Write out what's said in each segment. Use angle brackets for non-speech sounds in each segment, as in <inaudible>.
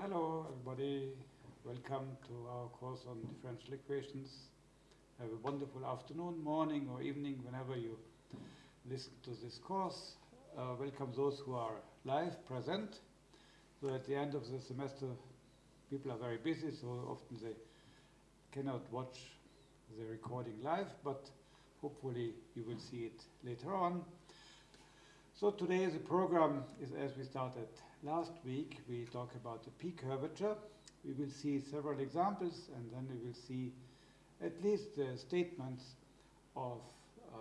Hello, everybody. Welcome to our course on differential equations. Have a wonderful afternoon, morning, or evening, whenever you listen to this course. Uh, welcome those who are live, present. So at the end of the semester, people are very busy, so often they cannot watch the recording live, but hopefully you will see it later on. So today the program is as we started last week. We talked about the p curvature. We will see several examples and then we will see at least the statements of uh,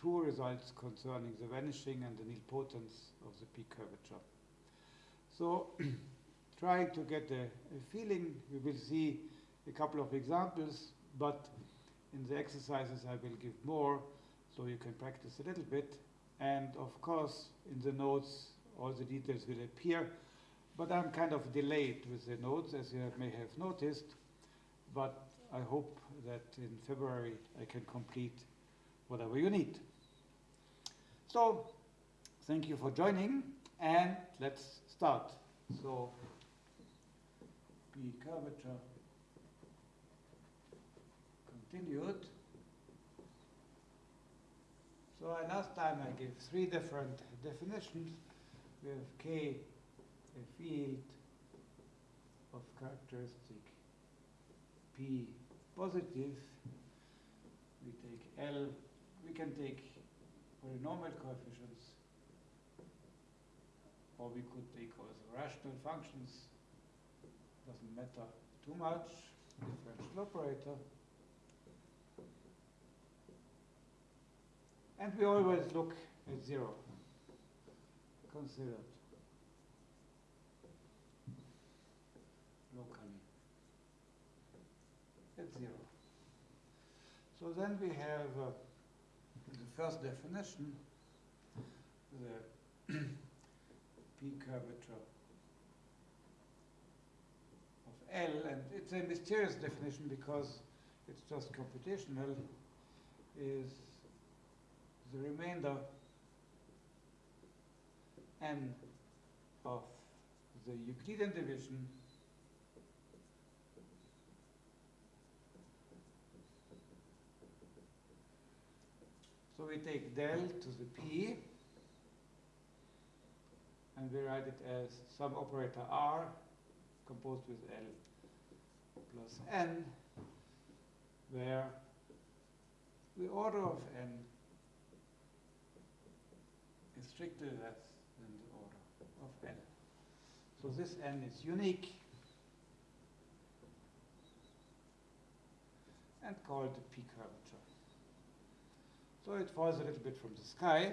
two results concerning the vanishing and the nilpotence of the p curvature. So <clears throat> trying to get a, a feeling, we will see a couple of examples, but in the exercises I will give more so you can practice a little bit and of course, in the notes, all the details will appear. But I'm kind of delayed with the notes, as you may have noticed. But I hope that in February I can complete whatever you need. So, thank you for joining, and let's start. So, P curvature continued. So last time I gave three different definitions. We have K, a field of characteristic P positive. We take L, we can take polynomial coefficients, or we could take also rational functions. Doesn't matter too much. Differential operator. And we always look at zero, considered locally at zero. So then we have uh, the first definition, the <clears throat> p curvature of L, and it's a mysterious definition because it's just computational, is the remainder n of the Euclidean division So we take del to the p and we write it as some operator r composed with l plus n where the order of n is strictly less than the order of n. So this n is unique and called the p curvature. So it falls a little bit from the sky,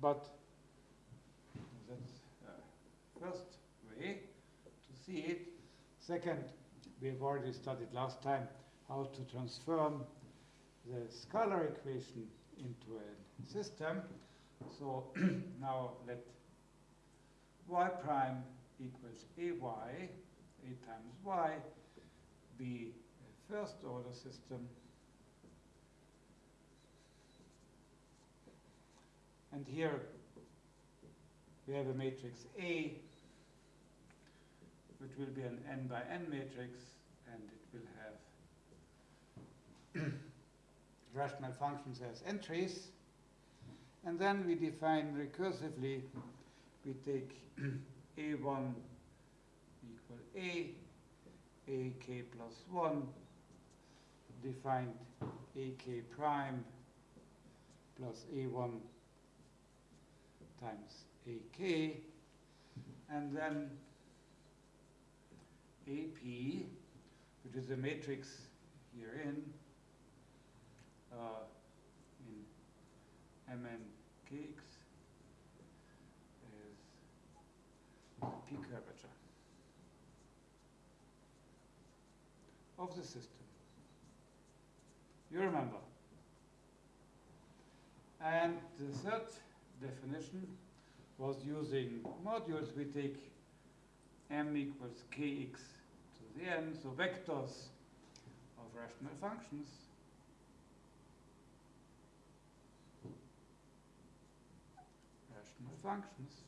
but that's uh, first way to see it. Second, we have already studied last time how to transform the scalar equation into a system. So <clears throat> now let y prime equals ay, a times y, a first order system. And here we have a matrix A, which will be an n by n matrix, and it will have <coughs> rational functions as entries. And then we define recursively, we take a1 equal a, ak plus 1, defined ak prime plus a1 times ak, and then ap, which is a matrix herein, uh, in mnkx is the p curvature of the system. You remember. And the third definition was using modules. We take m equals kx to the n, so vectors of rational functions. Rational functions.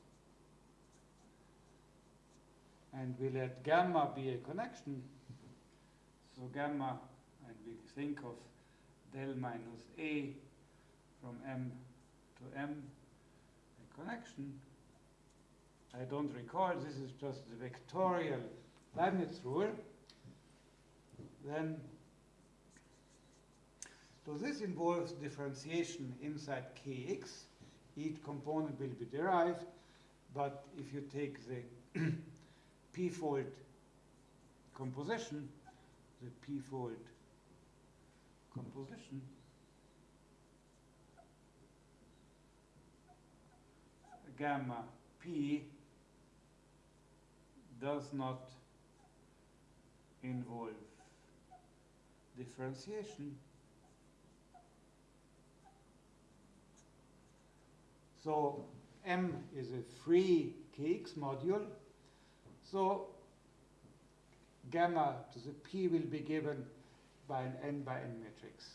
And we let gamma be a connection, so gamma, and we think of del minus A from M to M, a connection. I don't recall, this is just the vectorial Leibniz rule. Then, so this involves differentiation inside Kx. Each component will be derived, but if you take the <clears throat> p-fold composition, the p-fold composition, gamma p does not involve differentiation. So M is a free Kx module. So gamma to the P will be given by an n by n matrix.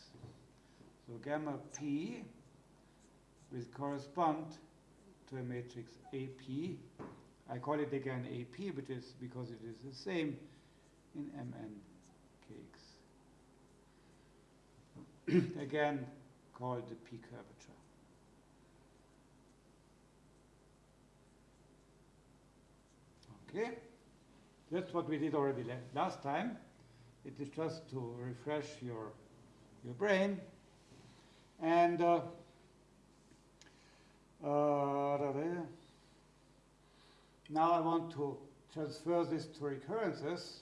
So gamma P will correspond to a matrix AP. I call it again AP because it is the same in Mn <clears throat> again called the P curvature. Okay, that's what we did already last time. It is just to refresh your, your brain. And uh, uh, now I want to transfer this to recurrences.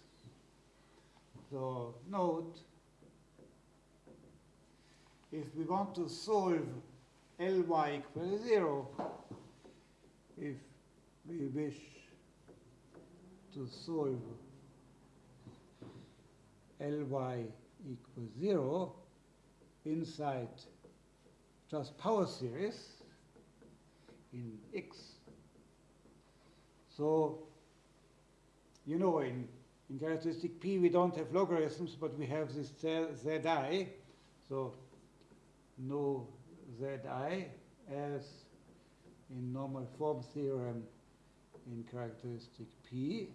So note, if we want to solve Ly equals 0, if we wish to solve Ly equals 0 inside just power series in x. So, you know, in, in characteristic P we don't have logarithms, but we have this Zi. So, no Zi as in normal form theorem in characteristic P.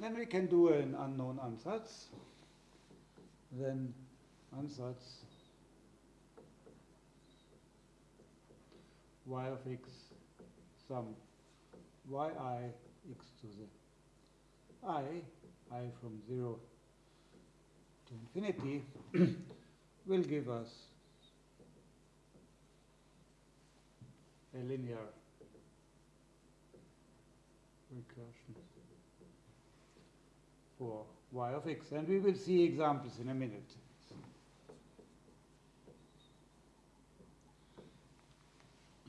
Then we can do an unknown ansatz. Then ansatz y of x sum yi x to the i, i from 0 to infinity, <coughs> will give us a linear recursion for y of x. And we will see examples in a minute.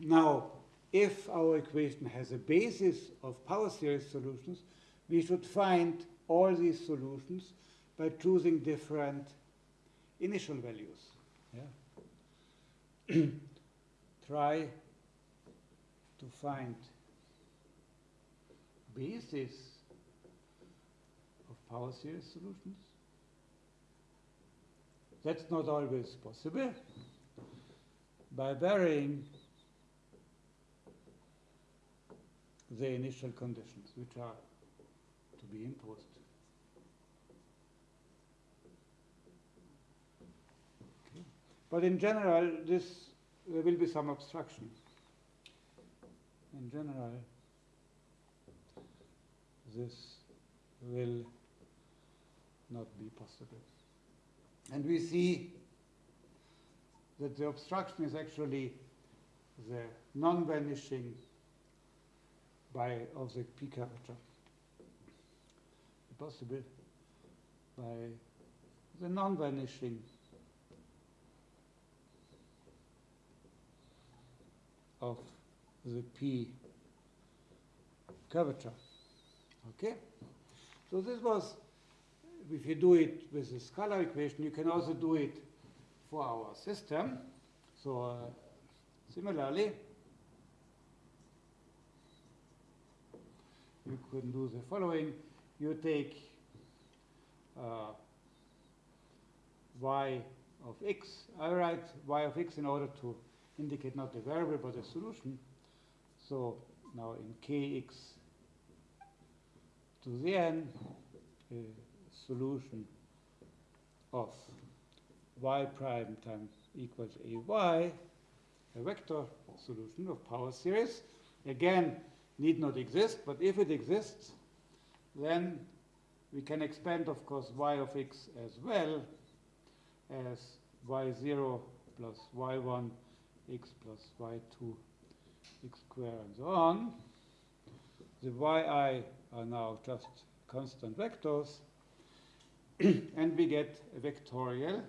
Now, if our equation has a basis of power series solutions, we should find all these solutions by choosing different initial values. Yeah? <clears throat> Try to find basis power series solutions. That's not always possible. By varying the initial conditions which are to be imposed. Okay. But in general, this there will be some obstruction. In general, this will not be possible. And we see that the obstruction is actually the non-vanishing by of the P curvature. Possible by the non-vanishing of the P curvature. Okay? So this was, if you do it with the scalar equation, you can also do it for our system. So uh, similarly, you can do the following. You take uh, y of x. I write y of x in order to indicate not the variable but the solution. So now in kx to the n a solution of y prime times equals a y, a vector solution of power series. Again, need not exist, but if it exists, then we can expand, of course, y of x as well as y0 plus y1 x plus y2 x squared and so on. The yi are now just constant vectors, and we get a vectorial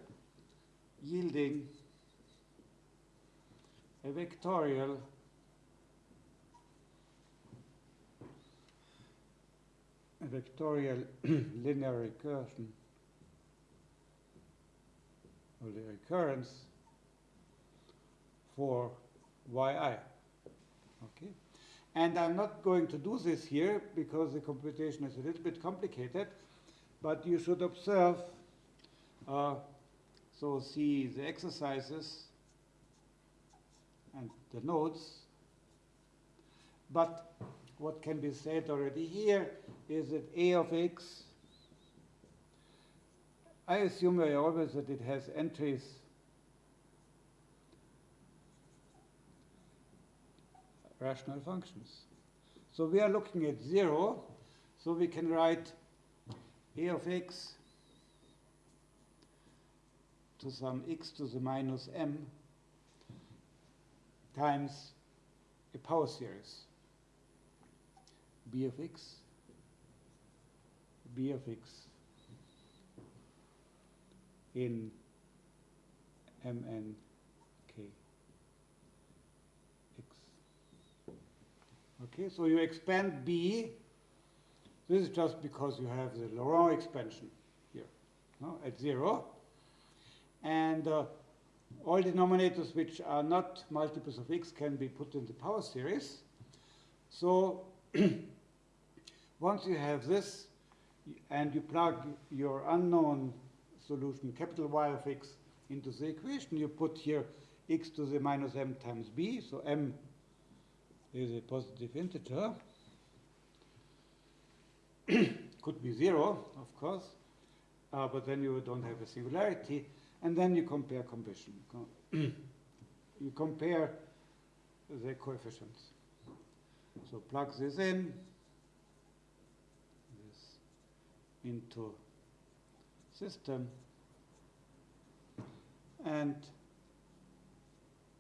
yielding a vectorial a vectorial <clears throat> linear recursion or the recurrence for yi. Okay? And I'm not going to do this here because the computation is a little bit complicated, but you should observe, uh, so see the exercises and the notes. But what can be said already here is that a of x, I assume very always that it has entries rational functions. So we are looking at 0, so we can write a of x to some x to the minus m times a power series b of x, b of x in mn k x. Okay, so you expand b. This is just because you have the Laurent expansion here no, at zero. And uh, all denominators which are not multiples of x can be put in the power series. So <clears throat> once you have this and you plug your unknown solution, capital Y of x, into the equation, you put here x to the minus m times b, so m is a positive integer. <clears throat> Could be zero, of course, uh, but then you don't have a singularity. And then you compare combustion. <clears throat> you compare the coefficients. So plug this in, this into system, and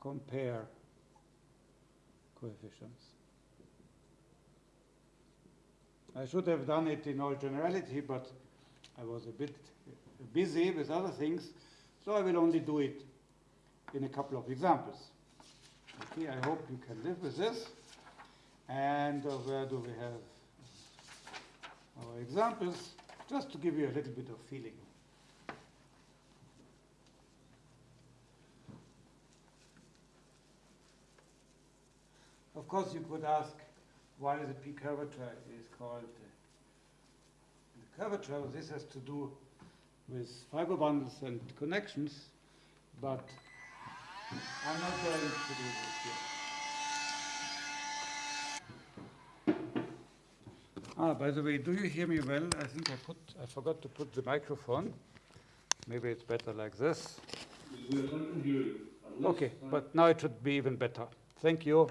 compare coefficients. I should have done it in all generality, but I was a bit busy with other things, so I will only do it in a couple of examples. Okay, I hope you can live with this. And uh, where do we have our examples? Just to give you a little bit of feeling. Of course, you could ask why the p curvature is called the curvature. This has to do with fiber bundles and connections, but I'm not going to do this here. Ah, by the way, do you hear me well? I think I put I forgot to put the microphone. Maybe it's better like this. Okay, but now it should be even better. Thank you.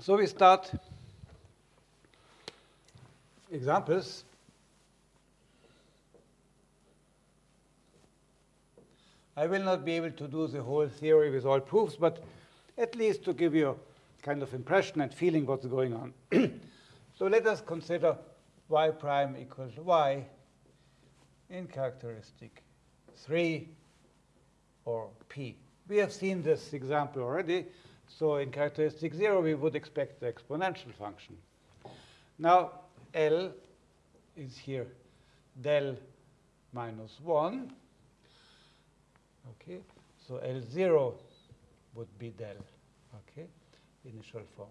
So we start examples. I will not be able to do the whole theory with all proofs, but at least to give you a kind of impression and feeling what's going on. <clears throat> so let us consider y prime equals y in characteristic 3 or p. We have seen this example already. So in characteristic 0, we would expect the exponential function. Now, L is here del minus 1. Okay, so L0 would be del, okay, initial form.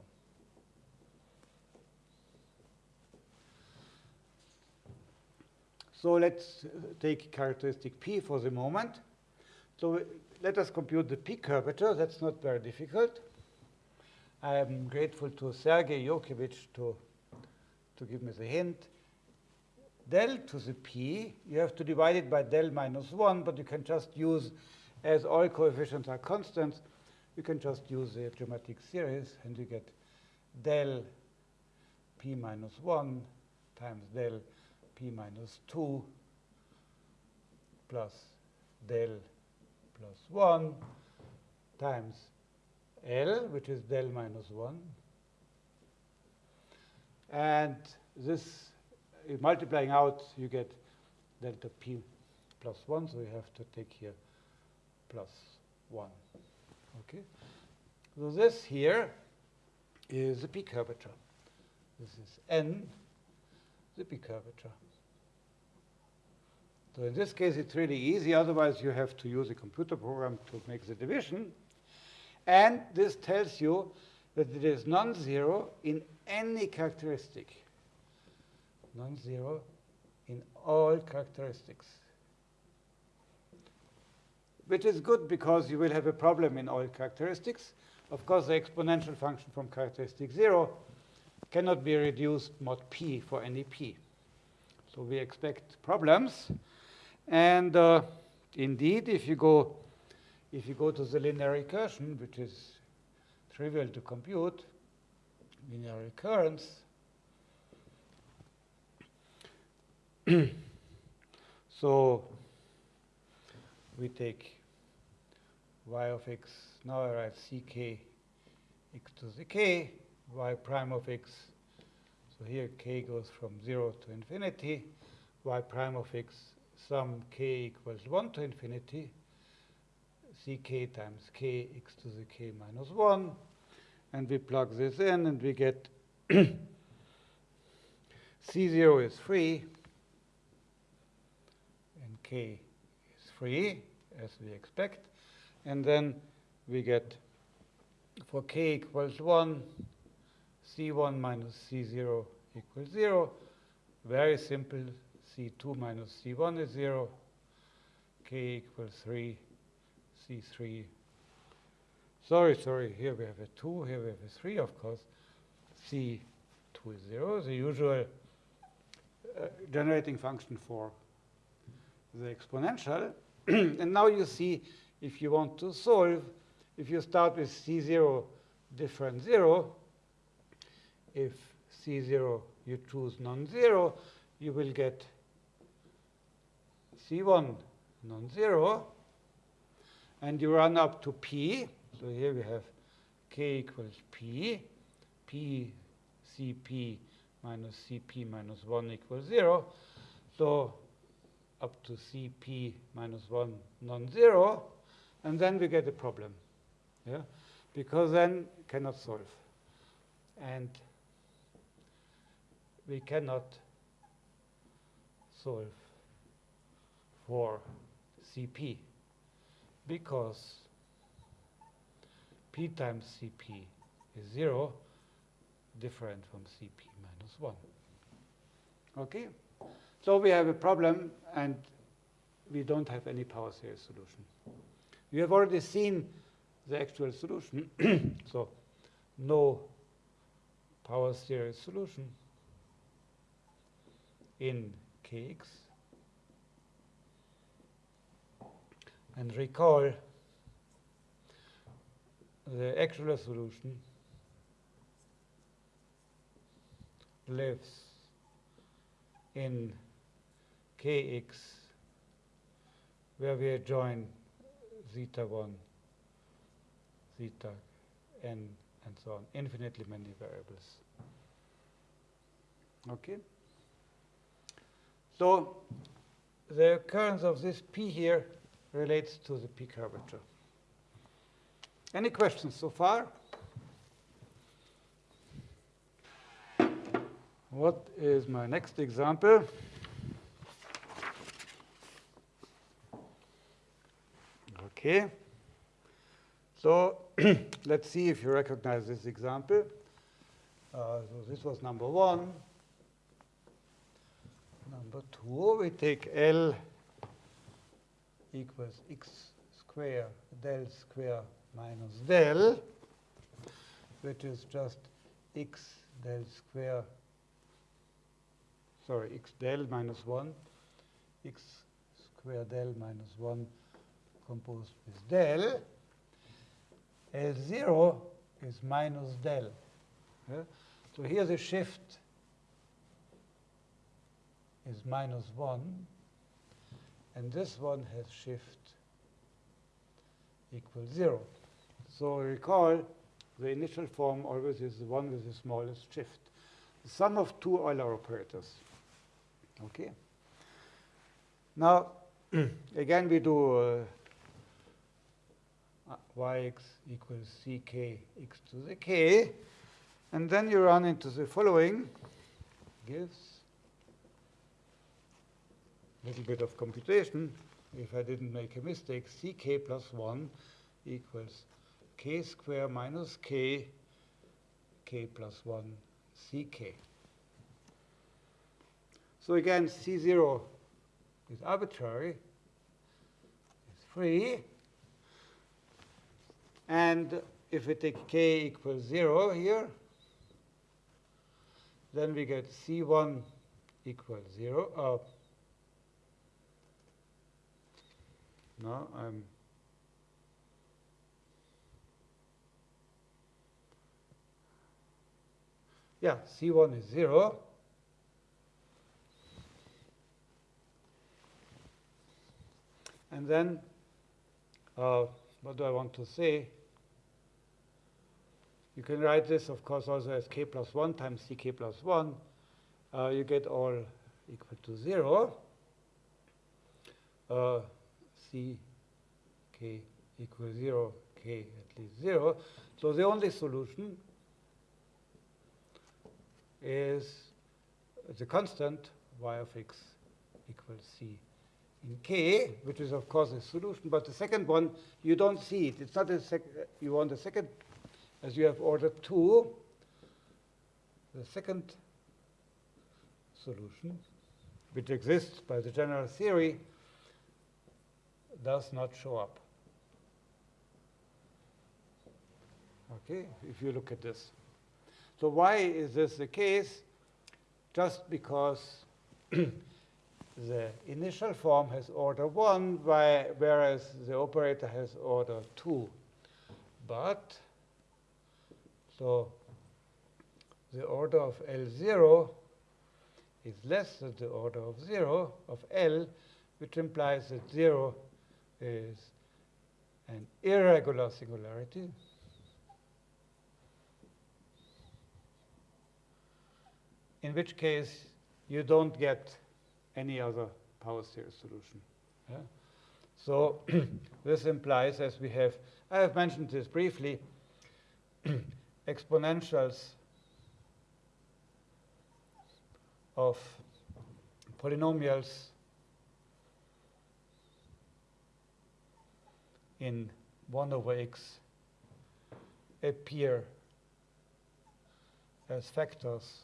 So let's uh, take characteristic P for the moment. So let us compute the P curvature. That's not very difficult. I'm grateful to Sergei Yurkevich to, to give me the hint. Del to the p, you have to divide it by del minus 1, but you can just use, as all coefficients are constants, you can just use the geometric series, and you get del p minus 1 times del p minus 2 plus del plus 1 times L, which is del minus 1. And this, uh, multiplying out, you get delta p plus 1, so you have to take here plus 1. Okay? So this here is the p curvature. This is n, the p curvature. So in this case, it's really easy. Otherwise, you have to use a computer program to make the division. And this tells you that it is non-zero in any characteristic. Non-zero in all characteristics. Which is good because you will have a problem in all characteristics. Of course, the exponential function from characteristic 0 cannot be reduced mod p for any p. So we expect problems. And uh, indeed, if you go if you go to the linear recursion, which is trivial to compute, linear recurrence, <clears throat> so we take y of x, now I write ck x to the k, y prime of x, so here k goes from 0 to infinity, y prime of x sum k equals 1 to infinity, ck times k x to the k minus 1. And we plug this in, and we get <coughs> c0 is free, and k is free, as we expect. And then we get, for k equals 1, c1 minus c0 equals 0. Very simple. c2 minus c1 is 0. k equals 3 C3. Sorry, sorry, here we have a 2, here we have a 3, of course. C2 is 0, the usual uh, generating function for the exponential. <clears throat> and now you see if you want to solve, if you start with C0 different 0, if C0 you choose non-zero, you will get C1 non-zero, and you run up to p. So here we have k equals p, p cp minus cp minus 1 equals 0. So up to cp minus 1 non-zero, and then we get a problem. Yeah? Because then cannot solve. And we cannot solve for cp because p times cp is 0, different from cp minus 1. Okay? So we have a problem, and we don't have any power series solution. We have already seen the actual solution, <coughs> so no power series solution in kx. And recall the actual solution lives in kx where we join zeta 1, zeta n, and so on, infinitely many variables. Okay? So the occurrence of this p here relates to the p curvature. Any questions so far? What is my next example? Okay. So <clears throat> let's see if you recognize this example. Uh, so this was number one. Number two, we take L equals x square del square minus del, which is just x del square, sorry, x del minus 1, x square del minus 1 composed with del. L0 is minus del. Yeah? So here the shift is minus 1, and this one has shift equals 0. So recall the initial form always is the one with the smallest shift. The sum of two Euler operators. Okay. Now, <clears throat> again, we do uh, uh yx equals ck x to the k. And then you run into the following. Gives little bit of computation. If I didn't make a mistake, ck plus 1 equals k square minus k, k plus 1 ck. So again, C0 is arbitrary, it's free. And if we take k equals 0 here, then we get C1 equals 0. Uh, no, I'm yeah, C1 is 0. And then, uh, what do I want to say? You can write this, of course, also as k plus 1 times ck plus 1. Uh, you get all equal to 0. Uh, ck equals 0, k at least 0. So the only solution is the constant y of x equals c in k, which is of course a solution. But the second one, you don't see it. It's not a sec. You want the second, as you have order two. The second solution, which exists by the general theory, does not show up. Okay, if you look at this. So why is this the case? Just because <clears throat> the initial form has order 1, whereas the operator has order 2. But, so the order of L0 is less than the order of 0 of L, which implies that 0 is an irregular singularity. in which case you don't get any other power series solution. Yeah? So <clears throat> this implies, as we have, I have mentioned this briefly, <clears throat> exponentials of polynomials in 1 over x appear as factors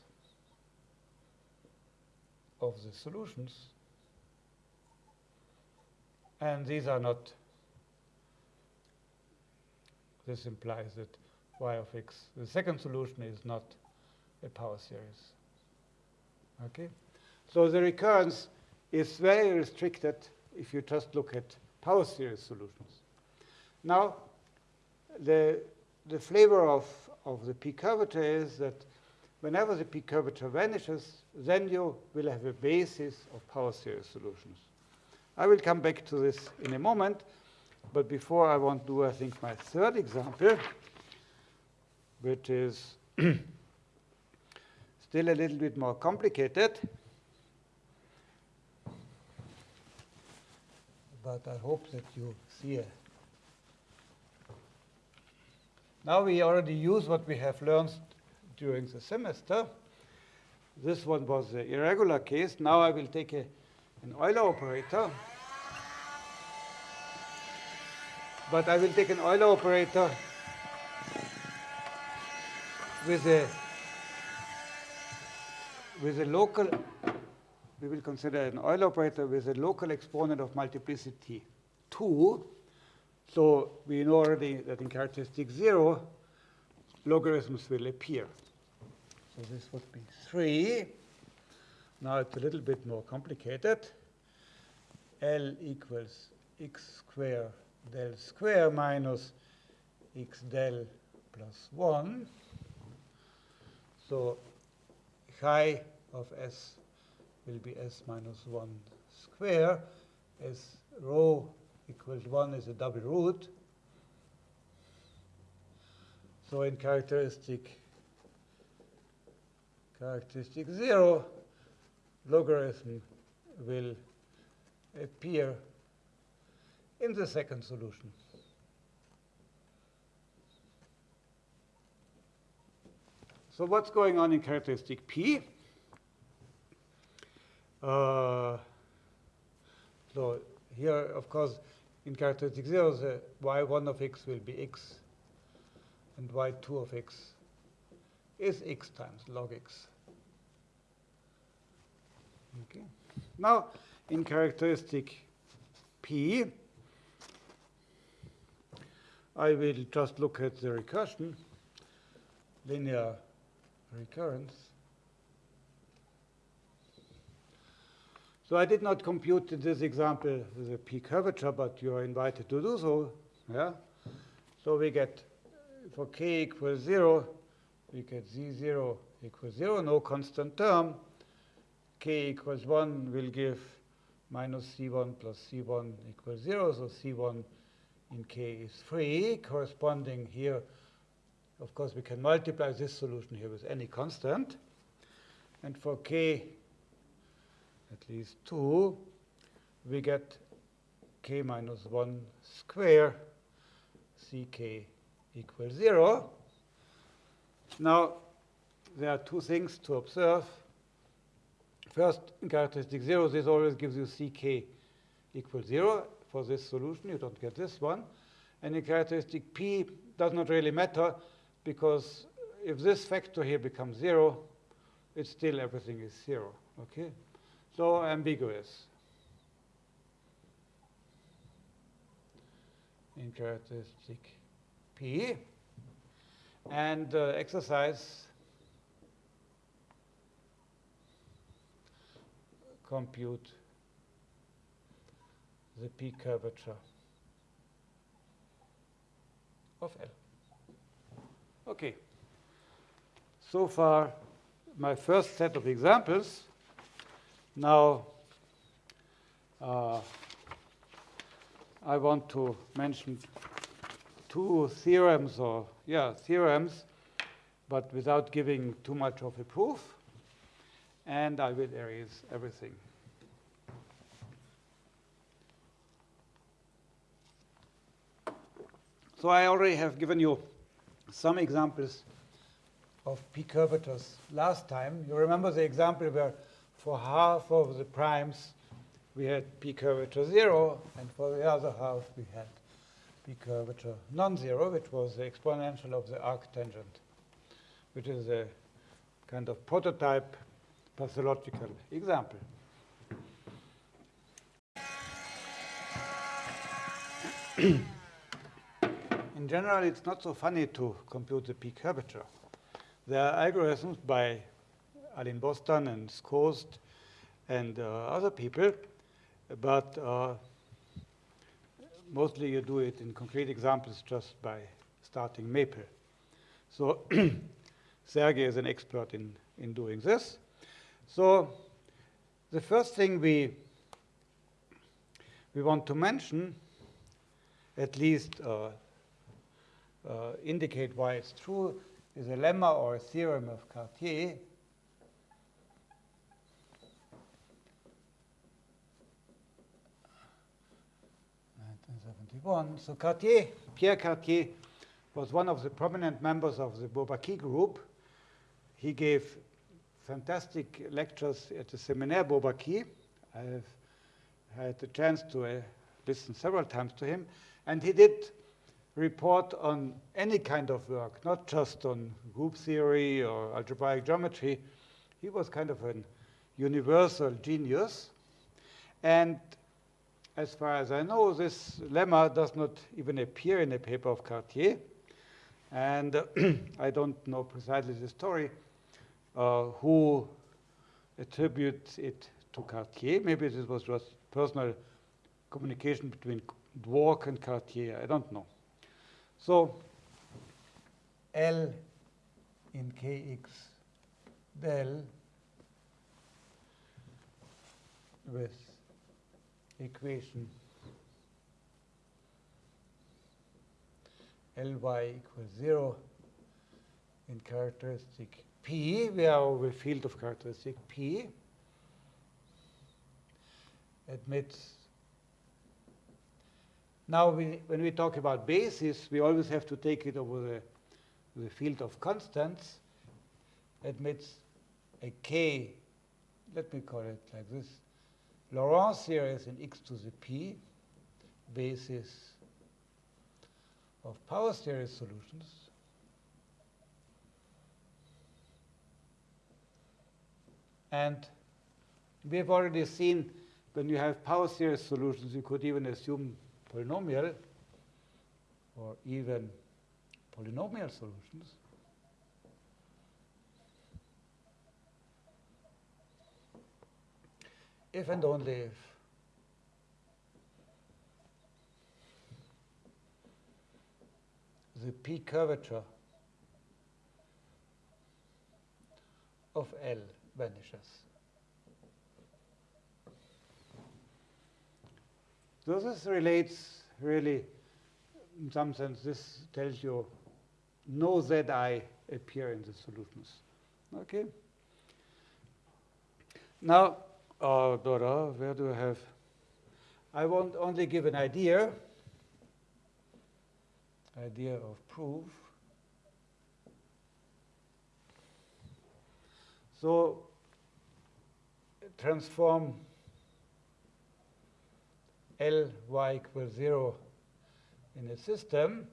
of the solutions. And these are not, this implies that y of x, the second solution is not a power series. Okay? So the recurrence is very restricted if you just look at power series solutions. Now, the, the flavor of, of the p curvature is that whenever the p curvature vanishes, then you will have a basis of power series solutions. I will come back to this in a moment, but before I want to do, I think, my third example, which is <clears throat> still a little bit more complicated. But I hope that you see it. Now we already use what we have learned during the semester. This one was the irregular case. Now I will take a, an Euler operator. But I will take an Euler operator with a with a local, we will consider an Euler operator with a local exponent of multiplicity 2. So we know already that in characteristic 0, logarithms will appear. So this would be 3. Now it's a little bit more complicated. L equals x square del square minus x del plus 1. So chi of s will be s minus 1 square s rho equals 1 is a double root. So in characteristic characteristic 0, logarithm will appear in the second solution. So what's going on in characteristic P? Uh, so here, of course, in characteristic 0, the y1 of x will be x, and y2 of x is x times log x. Okay. Now, in characteristic P, I will just look at the recursion, linear recurrence. So I did not compute in this example the p curvature, but you are invited to do so. Yeah. So we get for k equals 0, we get z0 equals 0, no constant term. k equals 1 will give minus c1 plus c1 equals 0, so c1 in k is free, corresponding here of course, we can multiply this solution here with any constant. And for k at least 2, we get k minus 1 square ck equals 0. Now, there are two things to observe. First, in characteristic 0, this always gives you ck equals 0. For this solution, you don't get this one. And in characteristic p, does not really matter because if this factor here becomes 0, it's still everything is 0. Okay? So ambiguous. In characteristic P. And uh, exercise compute the P curvature of L. Okay. So far, my first set of examples. Now, uh, I want to mention two theorems or, yeah, theorems, but without giving too much of a proof. And I will erase everything. So I already have given you some examples of p curvatures last time. You remember the example where for half of the primes we had p curvature 0, and for the other half we had p curvature non-zero, which was the exponential of the arctangent, which is a kind of prototype pathological example. <coughs> in general, it's not so funny to compute the p curvature. There are algorithms by Alin Bostan and Schost and uh, other people, but uh, mostly you do it in concrete examples just by starting Maple. So <clears throat> Sergey is an expert in, in doing this. So the first thing we, we want to mention, at least uh, uh, indicate why it's true is a lemma or a theorem of Cartier. So Cartier, Pierre Cartier, was one of the prominent members of the Bourbaki group. He gave fantastic lectures at the Seminaire Bourbaki. I've had the chance to uh, listen several times to him. And he did report on any kind of work, not just on group theory or algebraic geometry. He was kind of a universal genius. And as far as I know, this lemma does not even appear in a paper of Cartier. And <clears throat> I don't know precisely the story, uh, who attributes it to Cartier. Maybe this was just personal communication between Dwork and Cartier. I don't know. So L in Kx del with equation Ly equals 0 in characteristic P, we are over field of characteristic P, admits. Now, we, when we talk about basis, we always have to take it over the, the field of constants, admits a k, let me call it like this, Laurent series in x to the p, basis of power series solutions. And we have already seen when you have power series solutions, you could even assume polynomial or even polynomial solutions. If and only if the p curvature of L vanishes. So this relates really, in some sense, this tells you no Zi appear in the solutions. Okay? Now, uh, Dora, where do I have? I won't only give an idea idea of proof. So transform L y equals 0 in a system,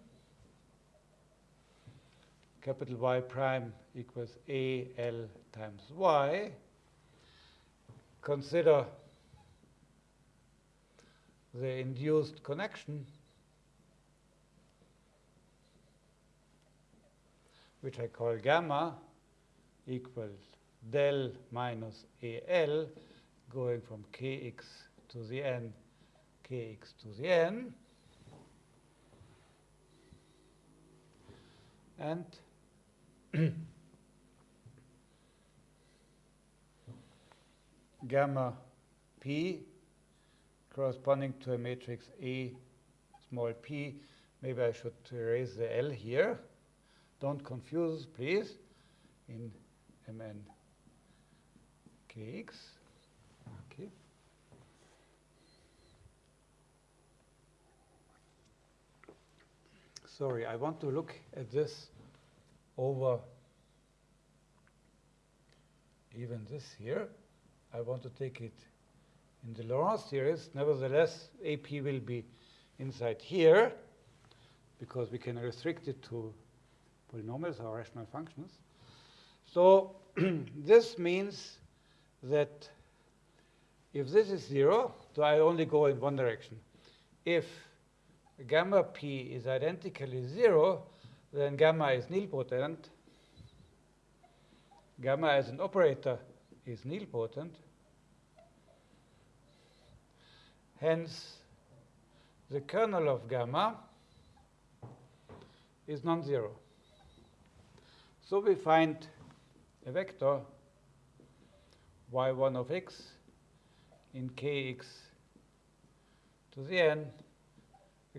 capital Y prime equals A L times Y. Consider the induced connection which I call gamma, equals del minus AL, going from kx to the n, kx to the n. And <clears throat> gamma p corresponding to a matrix A small p. Maybe I should erase the L here. Don't confuse, please, in Mn kx. Okay. Sorry, I want to look at this over even this here. I want to take it in the Laurent series. Nevertheless, AP will be inside here because we can restrict it to polynomials or rational functions. So <clears throat> this means that if this is 0, so I only go in one direction. If gamma p is identically 0, then gamma is nilpotent. Gamma as an operator is nilpotent. Hence, the kernel of gamma is non-zero. So we find a vector y1 of x in kx to the n,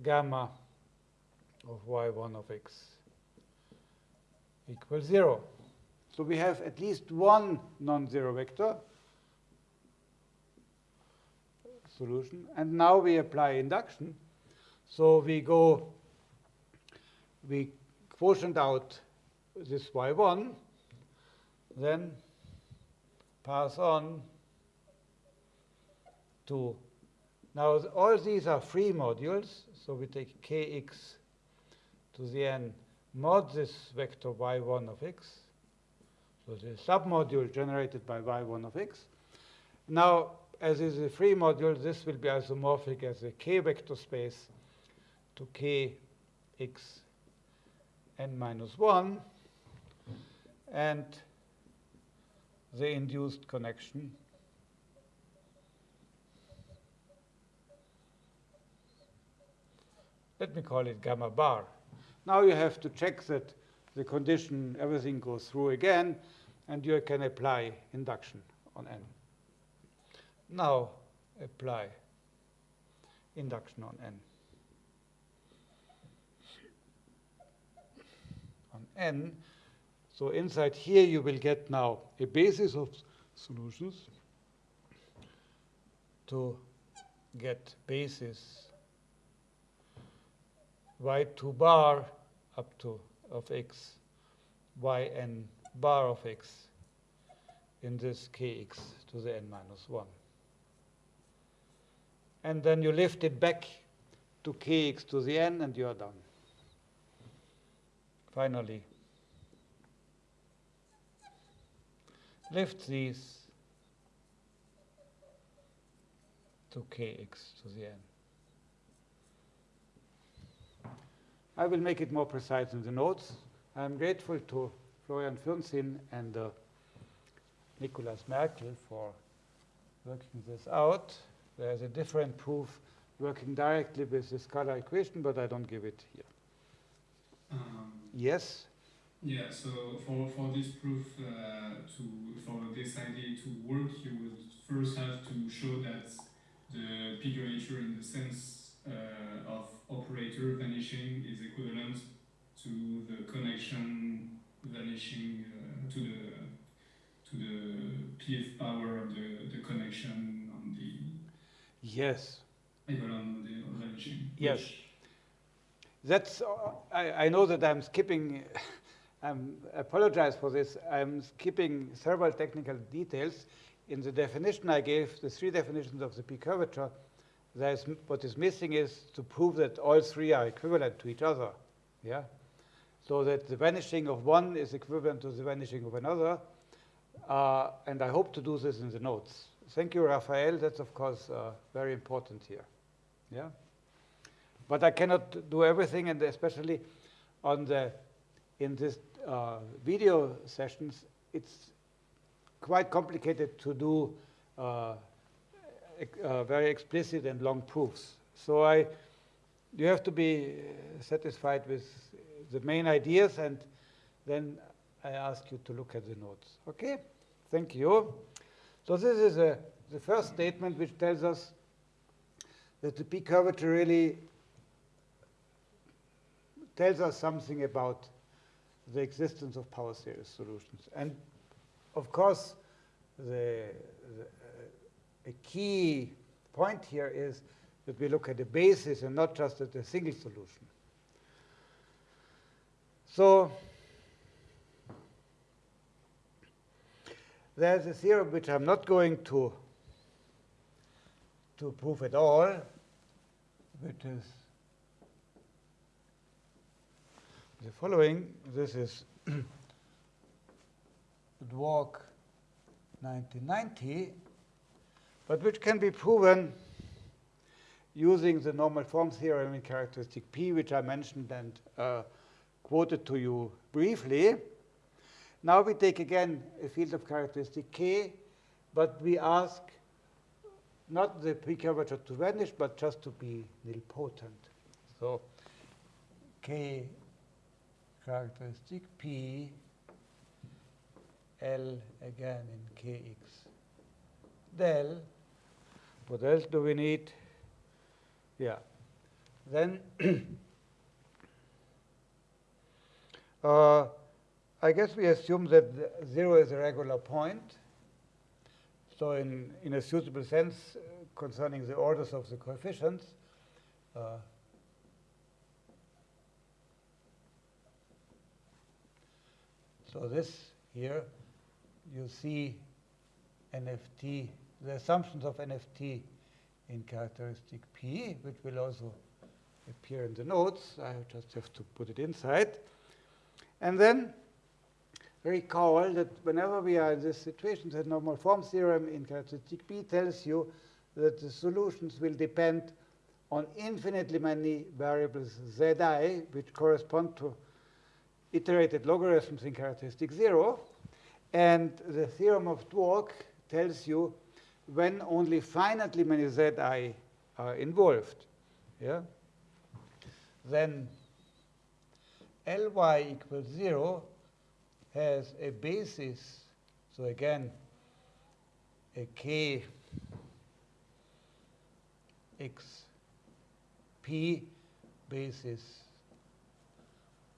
gamma of y1 of x equals 0. So we have at least one non-zero vector solution. And now we apply induction. So we go, we quotient out this y1, then pass on to, now all these are free modules, so we take kx to the n mod this vector y1 of x, so the submodule generated by y1 of x. Now, as is a free module, this will be isomorphic as a k vector space to k x n minus minus 1 and the induced connection let me call it gamma bar. Now you have to check that the condition, everything goes through again, and you can apply induction on n. Now apply induction on n. On n, so inside here you will get now a basis of solutions to get basis y2 bar up to of x, yn bar of x in this kx to the n minus 1. And then you lift it back to kx to the n, and you are done. Finally, lift these to kx to the n. I will make it more precise in the notes. I'm grateful to Florian Fürnsinn and uh, Nicolas Merkel for working this out. There's a different proof working directly with the scalar equation, but I don't give it here. Um, Yes? yeah, so for, for this proof uh, to for this idea to work, you would first have to show that the p curvature in the sense uh, of operator vanishing is equivalent to the connection vanishing uh, to the to the pth power of the, the connection on the Yes. on the vanishing. Yes. That's, uh, I, I know that I'm skipping, <laughs> I apologize for this. I'm skipping several technical details. In the definition I gave, the three definitions of the p curvature, there's, what is missing is to prove that all three are equivalent to each other. Yeah? So that the vanishing of one is equivalent to the vanishing of another. Uh, and I hope to do this in the notes. Thank you, Raphael. That's, of course, uh, very important here. Yeah? But I cannot do everything, and especially on the in this uh, video sessions, it's quite complicated to do uh, uh, very explicit and long proofs. So I, you have to be uh, satisfied with the main ideas, and then I ask you to look at the notes. Okay? Thank you. So this is a, the first statement which tells us that the p curvature really tells us something about the existence of power series solutions. And of course, the, the, uh, a key point here is that we look at the basis and not just at a single solution. So there's a theorem which I'm not going to to prove at all, which is the following. This is <clears throat> Dwork 1990, but which can be proven using the normal form theorem in characteristic P, which I mentioned and uh, quoted to you briefly. Now we take again a field of characteristic K, but we ask not the P curvature to vanish, but just to be nilpotent. So K characteristic P L again in Kx del. What else do we need? Yeah. Then <clears throat> uh, I guess we assume that zero is a regular point. So in, in a suitable sense uh, concerning the orders of the coefficients, uh, So this here, you see NFT, the assumptions of NFT in characteristic P, which will also appear in the notes. I just have to put it inside. And then recall that whenever we are in this situation, the normal form theorem in characteristic P tells you that the solutions will depend on infinitely many variables Zi, which correspond to iterated logarithms in characteristic 0. And the theorem of Dwork tells you when only finitely many zi are uh, involved. Yeah? Then Ly equals 0 has a basis, so again, a k x p basis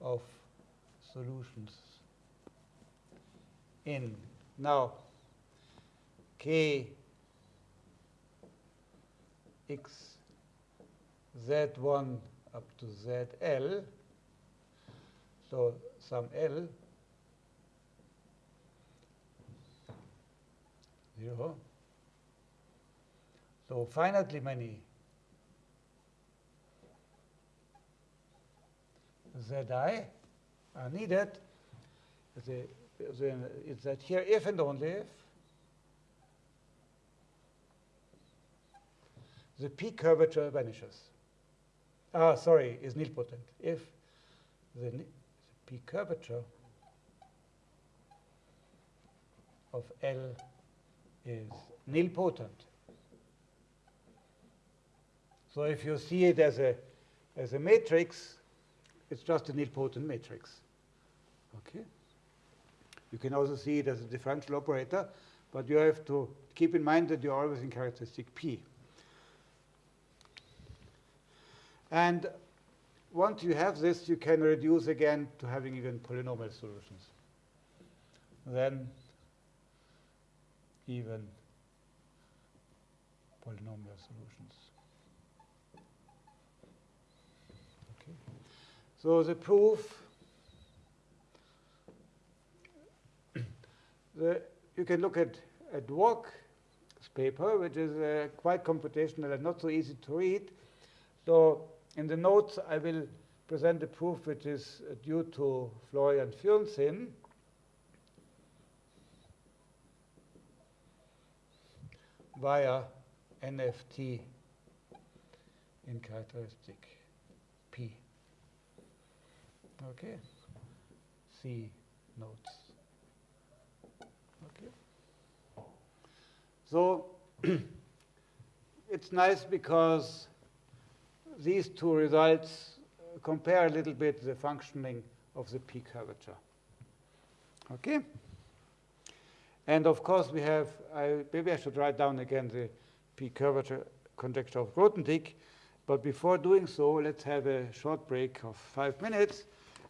of solutions in. Now, k x z1 up to zl, so some l, 0. So finitely many zi are needed. It's that here if and only if the p curvature vanishes. Ah, sorry, is nilpotent. If the, the p curvature of L is nilpotent. So if you see it as a, as a matrix, it's just a nilpotent matrix. Okay? You can also see it as a differential operator, but you have to keep in mind that you're always in characteristic P. And once you have this, you can reduce again to having even polynomial solutions. Then even polynomial solutions. Okay. So the proof, <coughs> the, you can look at, at Dwork's paper, which is uh, quite computational and not so easy to read. So in the notes, I will present a proof which is uh, due to Florian Fürnsinn. via NFT in characteristic P. Okay. C notes. Okay. So <clears throat> it's nice because these two results uh, compare a little bit the functioning of the P curvature. Okay? And of course, we have, I, maybe I should write down again the P curvature conjecture of Grothendieck. But before doing so, let's have a short break of five minutes.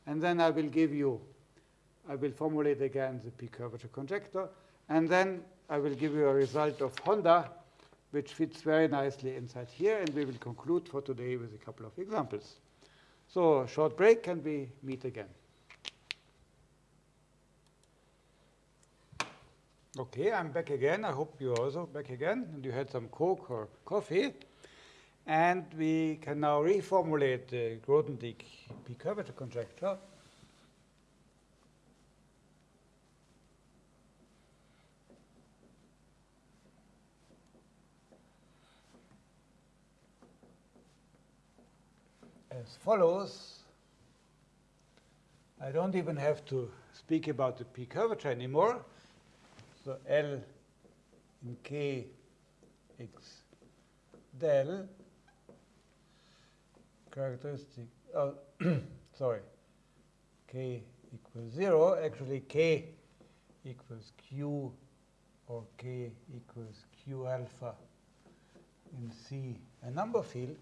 And then I will give you, I will formulate again the P curvature conjecture. And then I will give you a result of Honda, which fits very nicely inside here. And we will conclude for today with a couple of examples. So short break, and we meet again. Okay, I'm back again. I hope you're also back again and you had some Coke or coffee. And we can now reformulate the Grothendieck P curvature conjecture. As follows. I don't even have to speak about the P curvature anymore. So L in K x del characteristic, oh, <coughs> sorry, K equals 0. Actually, K equals Q or K equals Q alpha in C, a number field.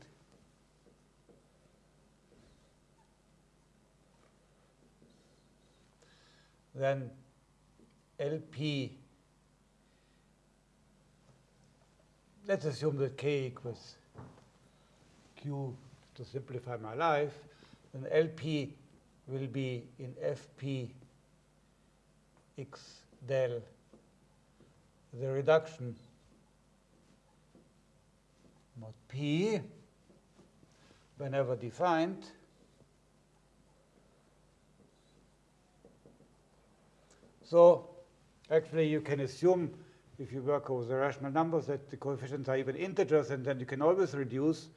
Then LP let's assume that k equals q to simplify my life, then LP will be in FP x del. The reduction mod p whenever defined so actually you can assume if you work with the rational numbers, that the coefficients are even integers, and then you can always reduce.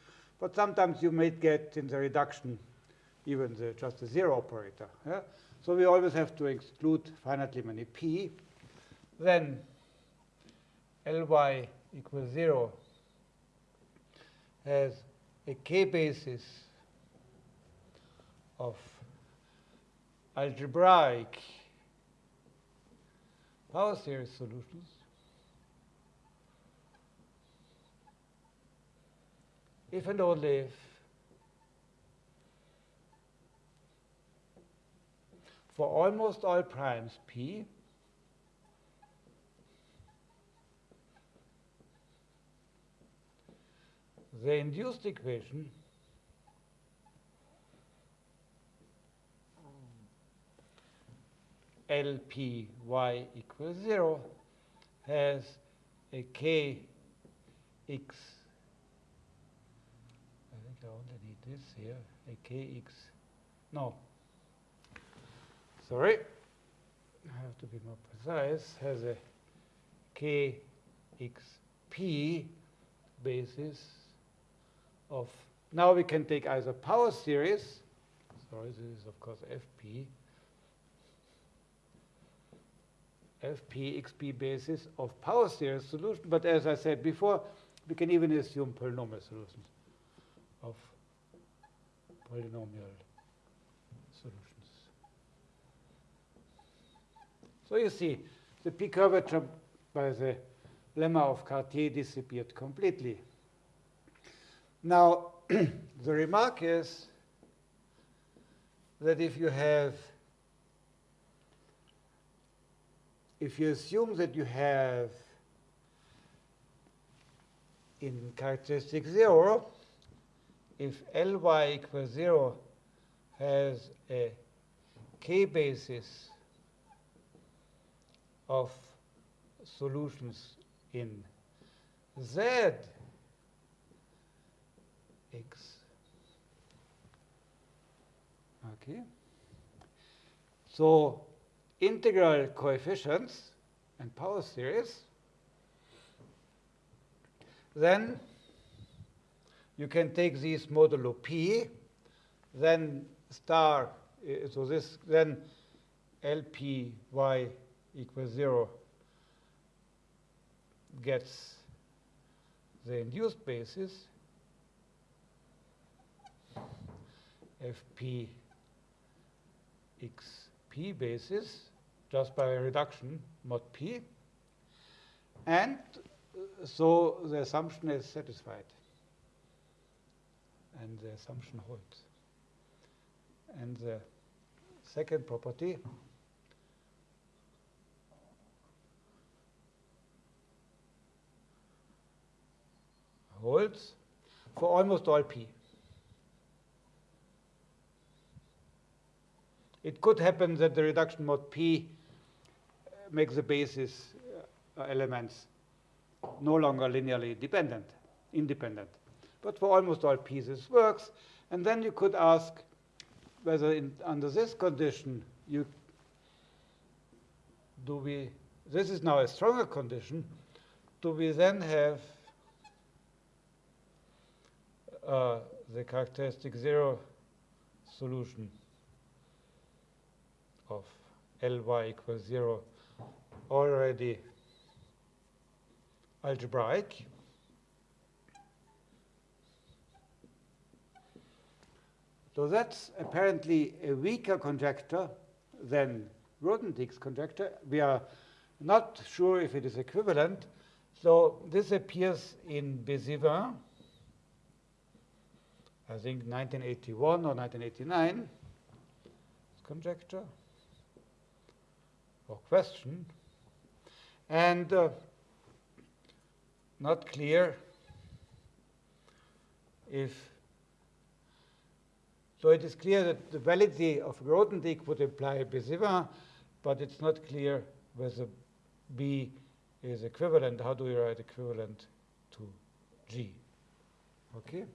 But sometimes you may get in the reduction even the, just a zero operator. Yeah? So we always have to exclude finitely many p. Then Ly equals 0 has a k basis of algebraic power series solutions? If and only if for almost all primes p the induced equation LPy equals 0 has a kx. I think I only need this here, a kx. No. Sorry. I have to be more precise. Has a kxp basis of, now we can take either power series, sorry, this is of course fp, fp xp basis of power series solution, but as I said before, we can even assume polynomial solutions of polynomial solutions. So you see, the p curvature by the lemma of Cartier disappeared completely. Now, <clears throat> the remark is that if you have if you assume that you have in characteristic 0, if Ly equals 0 has a k basis of solutions in Z x. Okay. So integral coefficients and power series, then you can take these modulo p, then star, uh, so this, then lpy equals 0 gets the induced basis, fp xp basis just by a reduction mod p. And uh, so the assumption is satisfied. And the assumption holds. And the second property holds for almost all p. It could happen that the reduction mod p makes the basis uh, elements no longer linearly dependent, independent. But for almost all p this works. And then you could ask whether in, under this condition you do we this is now a stronger condition do we then have uh, the characteristic zero solution of Ly equals 0 already algebraic. So that's apparently a weaker conjecture than Grothendieck's conjecture. We are not sure if it is equivalent. So this appears in Bézivin, I think 1981 or 1989, conjecture or question, and uh, not clear if so it is clear that the validity of Grothendieck would imply Bézivin, but it's not clear whether B is equivalent. How do we write equivalent to G? Okay?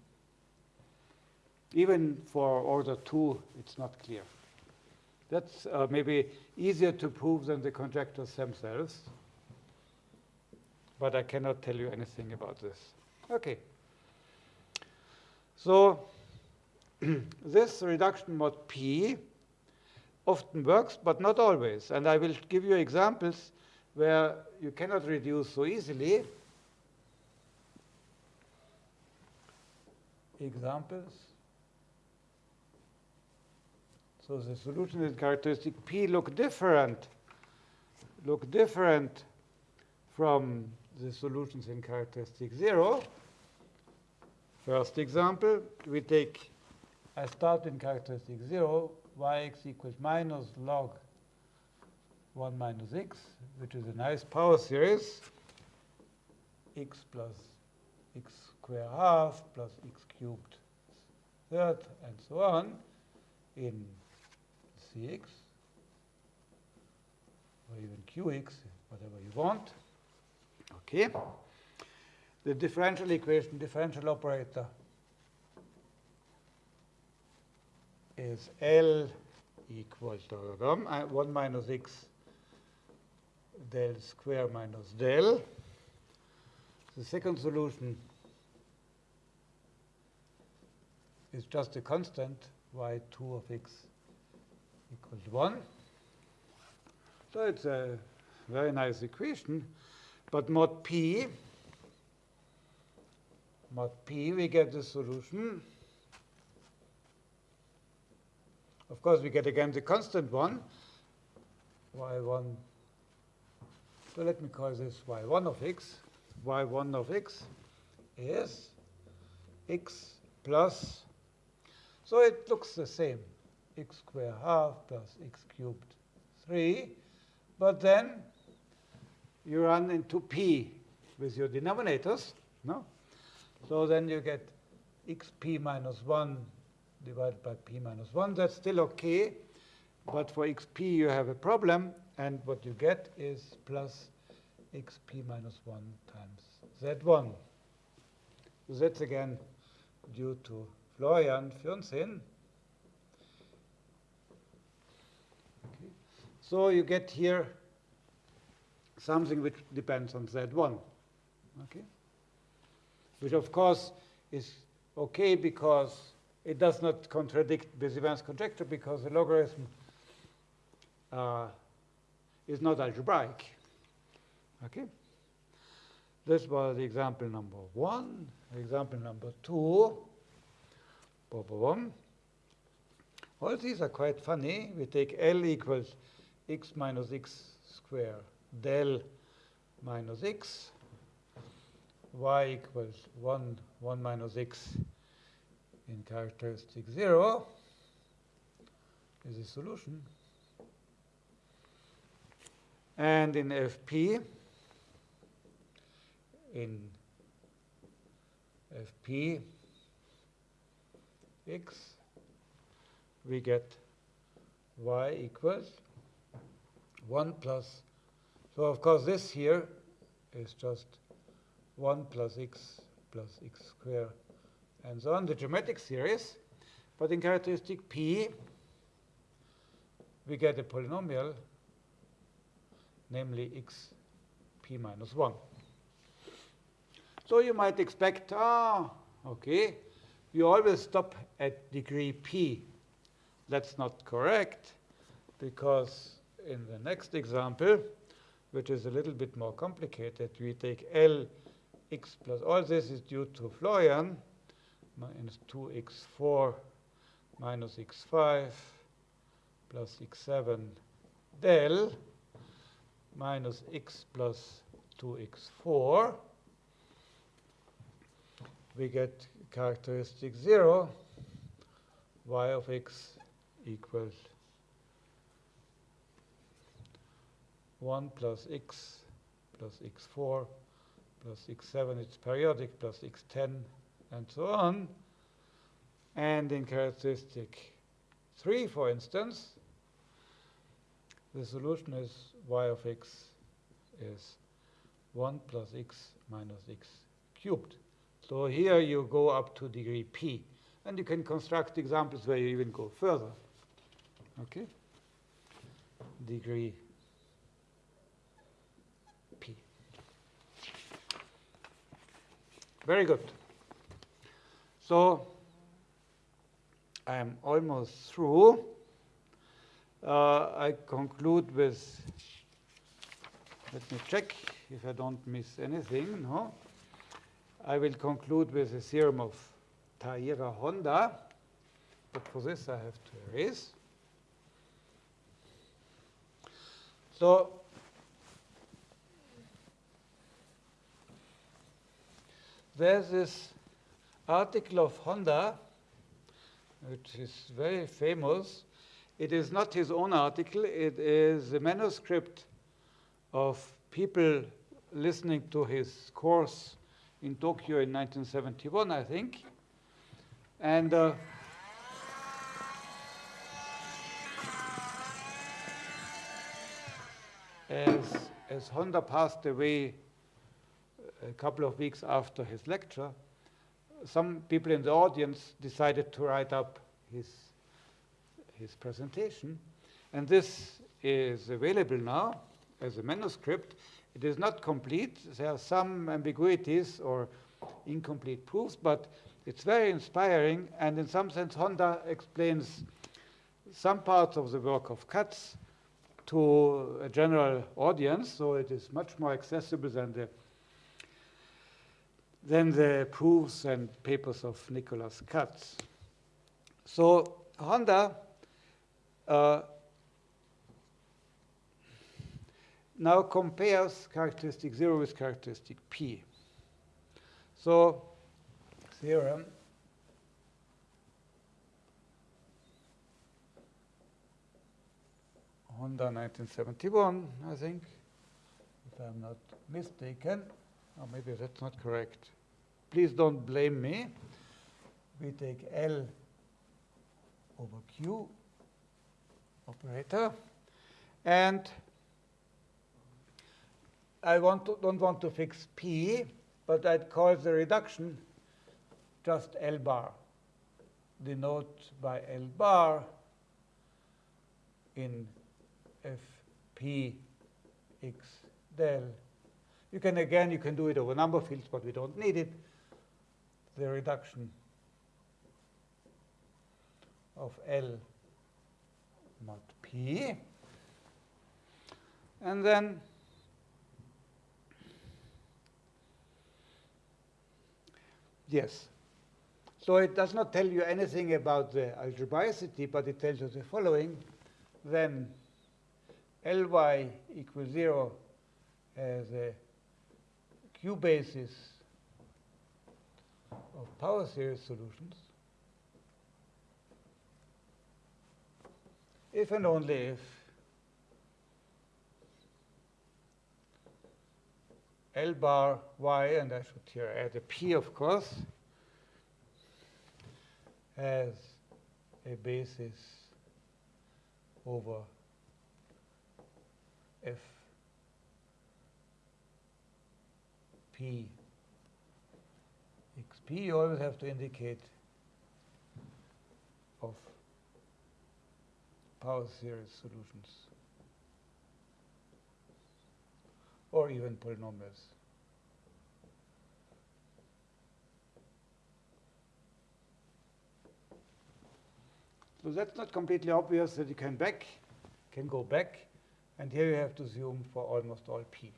Even for order 2, it's not clear. That's uh, maybe easier to prove than the conjectures themselves. But I cannot tell you anything about this. Okay. So <clears throat> this reduction mod P often works, but not always. And I will give you examples where you cannot reduce so easily. Examples. So the solution in characteristic P look different, look different from the solutions in characteristic 0. First example, we take, I start in characteristic 0, yx equals minus log 1 minus x, which is a nice power series, x plus x square half plus x cubed third, and so on, in cx, or even qx, whatever you want. Okay. The differential equation, differential operator is L equals to uh, 1 minus x del square minus del. The second solution is just a constant y2 of x equals 1. So it's a very nice equation. But mod p, mod p, we get the solution. Of course, we get again the constant one, y1. So let me call this y1 of x. y1 of x is x plus, so it looks the same, x squared half plus x cubed 3. But then you run into p with your denominators, no? So then you get xp minus 1 divided by p minus 1. That's still okay, but for xp you have a problem, and what you get is plus xp minus 1 times z1. So that's again due to Florian Fürnsinn. Okay. So you get here something which depends on Z1. Okay? Which, of course, is okay because it does not contradict Bézivin's conjecture because the logarithm uh, is not algebraic. Okay? This was example number one. Example number two. All these are quite funny. We take L equals x minus x square del minus x, y equals 1, 1 minus x in characteristic 0 is a solution. And in FP, in FP x, we get y equals 1 plus so of course this here is just 1 plus x plus x squared and so on, the geometric series. But in characteristic P, we get a polynomial, namely x p minus 1. So you might expect, ah, okay, you always stop at degree p. That's not correct, because in the next example, which is a little bit more complicated. We take L x plus, all this is due to Florian, minus 2x4 minus x5 plus x7 del minus x plus 2x4. We get characteristic 0, y of x equals 1 plus x plus x4 plus x7, it's periodic, plus x10, and so on. And in characteristic 3, for instance, the solution is y of x is 1 plus x minus x cubed. So here you go up to degree p. And you can construct examples where you even go further. Okay? Degree Very good. So I am almost through. uh, I conclude with, let me check if I don't miss anything, no? I will conclude with the theorem of Taira Honda, but for this I have to erase. So there's this article of Honda, which is very famous. It is not his own article, it is a manuscript of people listening to his course in Tokyo in 1971, I think. And uh, as, as Honda passed away a couple of weeks after his lecture, some people in the audience decided to write up his, his presentation. And this is available now as a manuscript. It is not complete. There are some ambiguities or incomplete proofs, but it's very inspiring. And in some sense, Honda explains some parts of the work of Katz to a general audience, so it is much more accessible than the than the proofs and papers of Nicholas Katz. So Honda uh, now compares characteristic 0 with characteristic P. So theorem Honda 1971, I think, if I'm not mistaken. Or maybe that's not correct. Please don't blame me. We take L over Q operator. And I want to, don't want to fix P, but I'd call the reduction just L bar. Denote by L bar in Fp x del. You can, again, you can do it over number fields, but we don't need it. The reduction of L mod P. And then yes. So it does not tell you anything about the algebraicity, but it tells you the following. Then Ly equals 0 uh, as a Q basis of power series solutions. If and only if L bar y, and I should here add a p, of course, has a basis over f xp, you always have to indicate of power series solutions or even polynomials. So that's not completely obvious that you can back, can go back, and here you have to zoom for almost all p.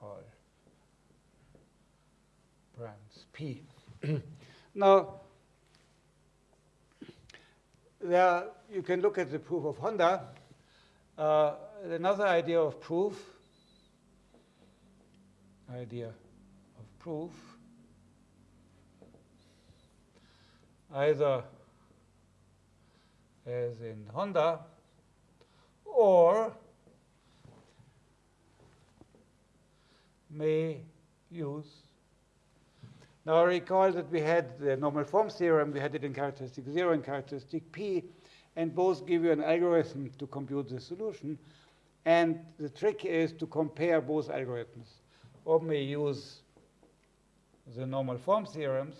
All primes p. <clears throat> now, there you can look at the proof of Honda. Uh, another idea of proof, idea of proof, either as in Honda or may use. Now recall that we had the normal form theorem, we had it in characteristic 0 and characteristic P, and both give you an algorithm to compute the solution. And the trick is to compare both algorithms. Or may use the normal form theorems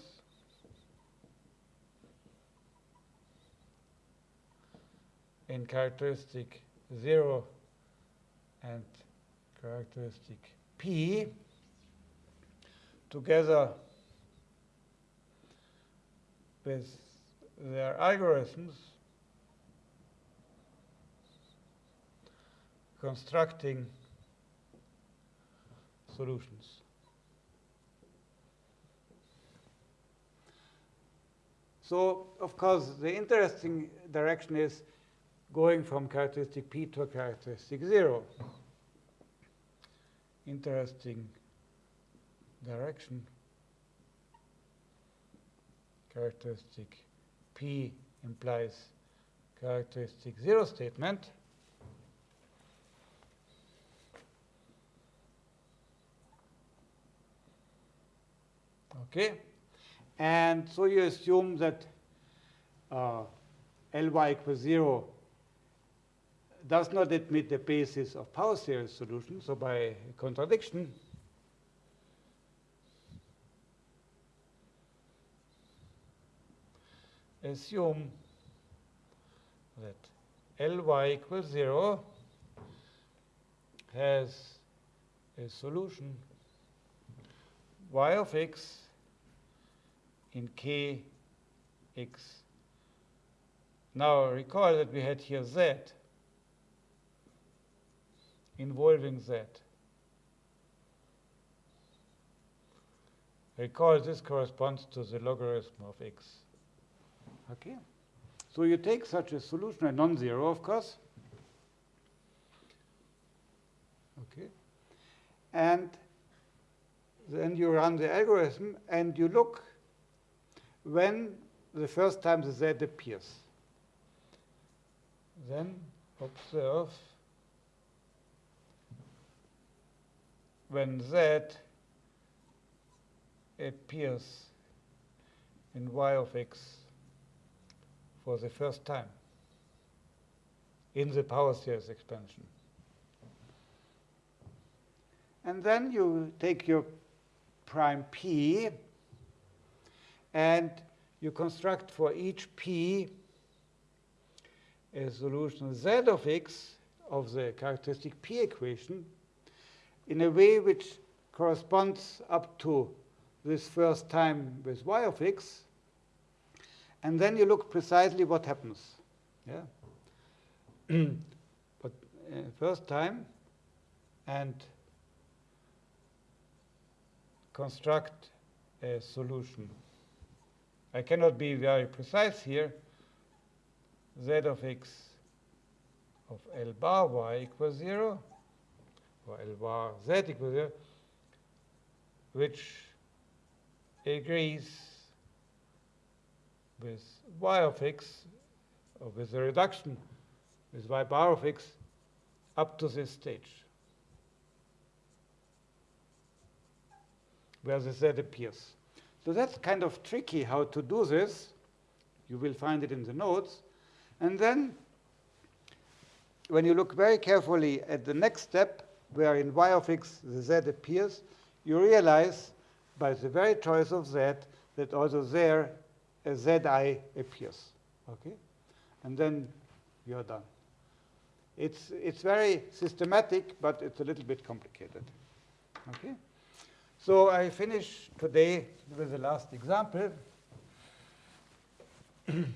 in characteristic 0 and characteristic P together with their algorithms constructing solutions. So, of course, the interesting direction is going from characteristic P to characteristic 0. Interesting direction. Characteristic P implies characteristic 0 statement. Okay? And so you assume that uh, Ly equals 0 does not admit the basis of power series solution. So by contradiction, assume that Ly equals 0 has a solution y of x in kx. Now recall that we had here z involving z. Recall this corresponds to the logarithm of x. Okay? So you take such a solution, a non-zero, of course. Okay? And then you run the algorithm and you look when the first time the z appears. Then observe when z appears in y of x for the first time in the power series expansion. And then you take your prime p and you construct for each p a solution z of x of the characteristic p equation in a way which corresponds up to this first time with y of x. And then you look precisely what happens. Yeah. <clears throat> but uh, first time and construct a solution. I cannot be very precise here. z of x of L bar y equals 0, or L bar z equals 0, which agrees with y of x, or with the reduction with y bar of x up to this stage, where the z appears. So that's kind of tricky how to do this. You will find it in the notes. And then when you look very carefully at the next step, where in y of x the z appears, you realize by the very choice of z that also there a zi appears. Okay? And then you're done. It's, it's very systematic, but it's a little bit complicated. Okay? So I finish today with the last example. um,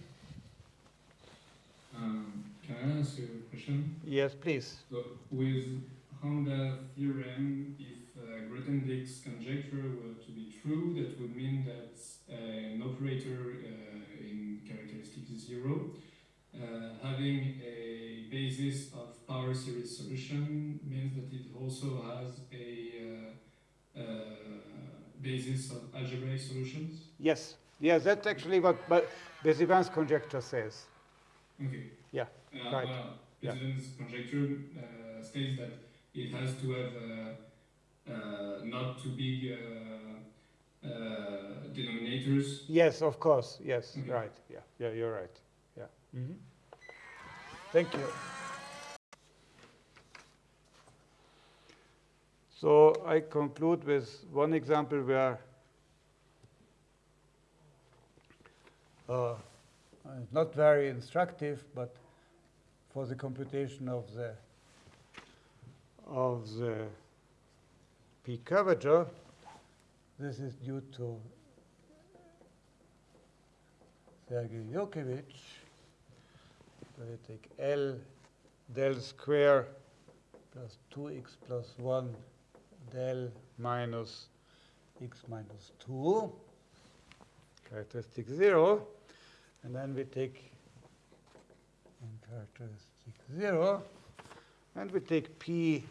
can I ask you a question? Yes, please. So with Honda theorem, if uh, Grothendieck's conjecture were to be true, that would mean that uh, an operator uh, in characteristic zero uh, having a basis of power series solution means that it also has a uh, uh, basis of algebraic solutions? Yes. Yes, that's actually what but Bézivin's conjecture says. Okay. Yeah, Uh, right. Well, Yeah. Conjecture uh, states that it has to have uh, uh, not too big uh, uh, denominators. Yes, of course. Yes, Okay. right. Yeah, yeah, you're right. Yeah. Mhm. Thank you. So I conclude with one example where uh, it's not very instructive, but for the computation of the of the p curvature, this is due to Sergei Yurkevich. So we take L del square plus 2x plus 1 del minus x minus 2, characteristic 0. And then we take in characteristic 0, and we take p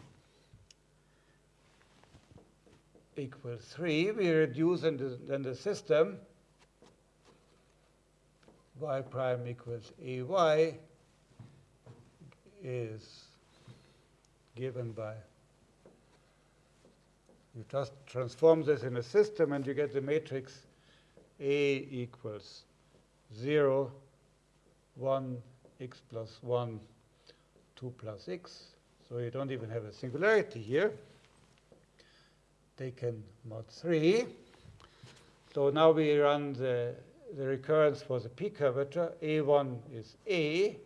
equals 3. We reduce in the, then the system y prime equals ay is given by you just transform this in a system and you get the matrix A equals 0, 1, x plus 1, 2 plus x. So you don't even have a singularity here. Taken mod 3. So now we run the, the recurrence for the p curvature. A1 is A.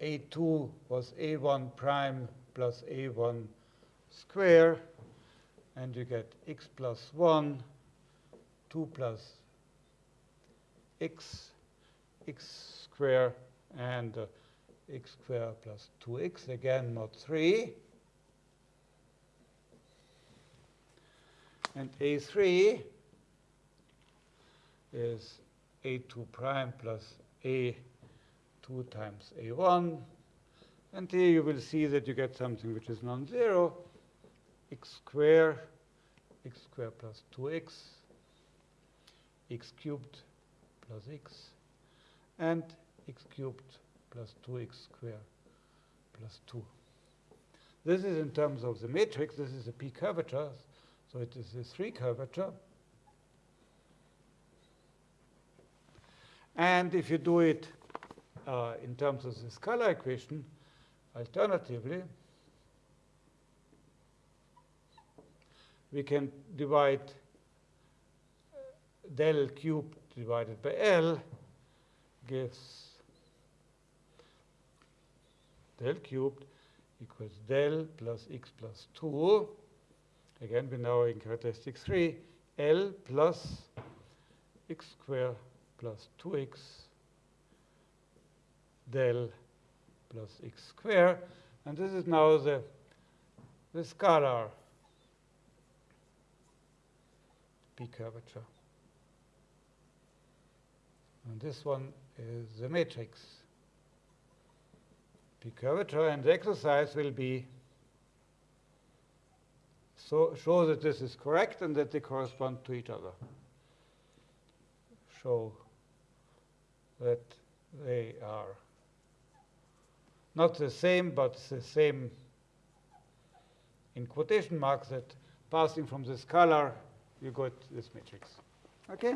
A2 was A1 prime plus A1 square, and you get x plus 1, 2 plus x, x square, and uh, x square plus 2x, again mod 3. And A3 is A2 prime plus A2 times A1. And here you will see that you get something which is non-zero, x square, x square plus 2x, x cubed plus x, and x cubed plus 2x square plus 2. This is in terms of the matrix. This is a p curvature, so it is a 3 curvature. And if you do it uh, in terms of the scalar equation, alternatively, we can divide del cubed divided by L gives del cubed equals del plus x plus 2. Again, we now in characteristic 3, L plus x square plus 2x del plus x square. And this is now the, the scalar p curvature. And this one is the matrix p curvature. And the exercise will be so show that this is correct and that they correspond to each other. Show that they are not the same, but the same in quotation marks that passing from the scalar, you got this matrix. Okay?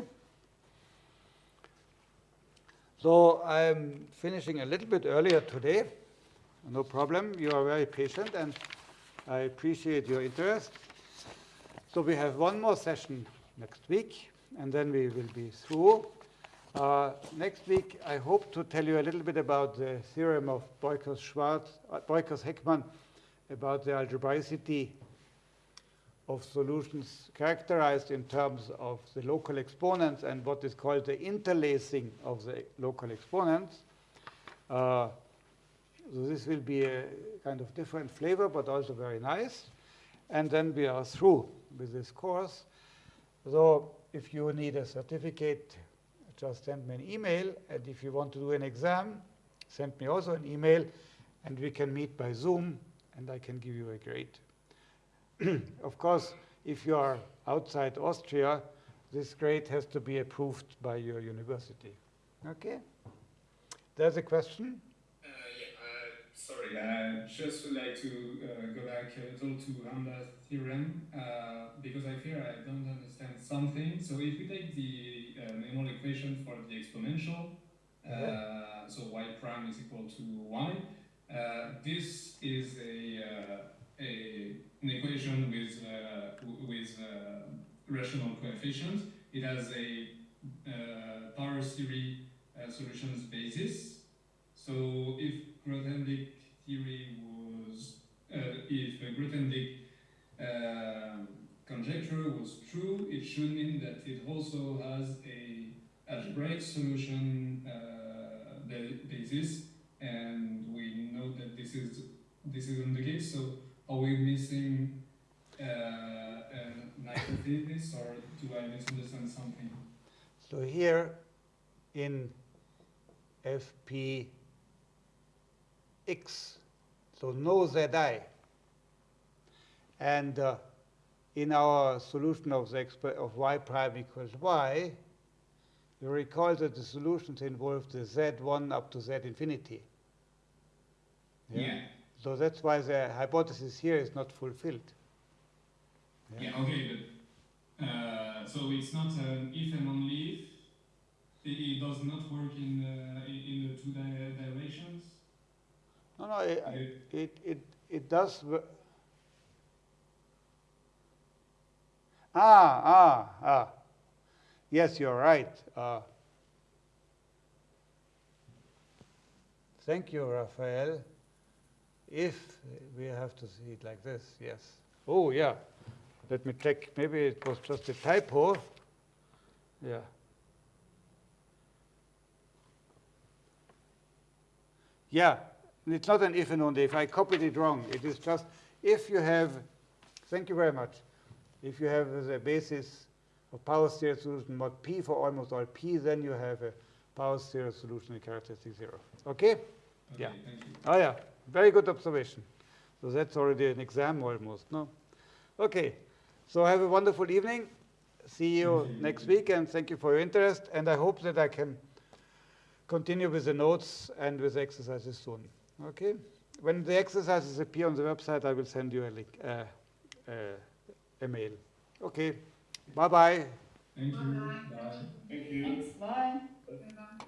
So I'm finishing a little bit earlier today. No problem. You are very patient, and I appreciate your interest. So we have one more session next week, and then we will be through. Uh, next week, I hope to tell you a little bit about the theorem of Beukers-Schwarz, uh, Beukers-Heckman, about the algebraicity of solutions characterized in terms of the local exponents and what is called the interlacing of the local exponents. Uh, so this will be a kind of different flavor, but also very nice. And then we are through with this course. So if you need a certificate, just send me an email. And if you want to do an exam, send me also an email, and we can meet by Zoom, and I can give you a grade. <clears throat> of course, if you are outside Austria, this grade has to be approved by your university. Okay? There's a question? Uh, uh, sorry, I just would like to uh, go back a little to Ramba's theorem uh, because I fear I don't understand something. So if we take the uh, minimal equation for the exponential, uh, so y prime is equal to y, this is a, a an equation with uh, with uh, rational coefficients. It has a uh, power series solutions basis. So if Grothendieck theory was, if Grothendieck conjecture was true, it should mean that it also has a algebraic solution uh, basis, and we know that this is this isn't the case. So are we missing uh, an hypothesis, or do I misunderstand something? So here in FP x, so no Zi. And uh, in our solution of, the of y prime equals y, you recall that the solutions involve the z1 up to z infinity. Yeah. So that's why the hypothesis here is not fulfilled. Yeah. okay, but uh, so it's not an if and only if. It, it does not work in uh, in, in the two di- directions. No, no, it, It- it, it, does. Ah, ah, ah. Yes, you're right. Uh, thank you, Raphael. If we have to see it like this, yes. Oh, yeah. Let me check. Maybe it was just a typo. Yeah. Yeah, it's not an if and only if. I copied it wrong. It is just if you have, thank you very much, if you have the basis of power series solution mod p for almost all p, then you have a power series solution in characteristic zero. Okay? Okay, Yeah. Oh, yeah, very good observation. So that's already an exam almost, no? Okay, so have a wonderful evening. See you you. next week, and thank you for your interest. And I hope that I can continue with the notes and with the exercises soon. Okay? When the exercises appear on the website, I will send you a link, uh, uh, a mail. Okay, bye-bye. Thank you. Bye-bye. Thank you. Thanks. Bye-bye.